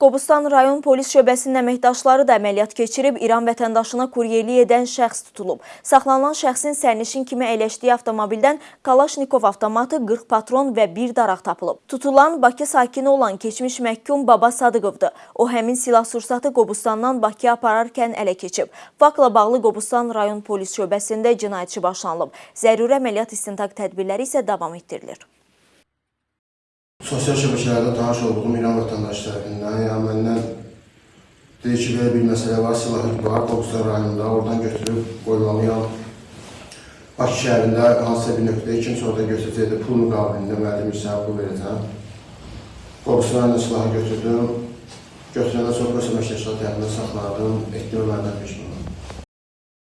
Qobustan rayon polis şöbəsinin əməkdaşları da əməliyyat keçirib İran vətəndaşına kuryerlik edən şəxs tutulub. Saxlanılan şəxsin sərnişin kimi əyləşdiyi avtomobildən Kalaşnikov avtomatı, 40 patron və bir daraq tapılıb. Tutulan Bakı sakini olan keçmiş məhkum Baba Sadıqovdur. O həmin silah sursatı Qobustandan Bakıya apararkən ələ keçib. Faktla bağlı Qobustan rayon polis şöbəsində cinayət işi başlanılıb. Zəruri əməliyyat istintaq tədbirləri isə davam etdirilir. Sosial şəbəkələrdə tanış olduğum İran vətəndaşı tərəfindən, yəni məndən deyir ki, belə bir məsələ var, silahı var, Qobustan rayonunda, oradan götürüb qoymalıyam. Bakı şəhərində hansısa bir nöqtəyə kimsə orada götürəcəkdir, pul müqabilində müəllim hissəyə pul verəcəm. Qobustan rayonunda silahı götürdüm. Götürəndən sonra polis əməkdaşları tərəfindən saxladım, etdim əməliyyat peşman.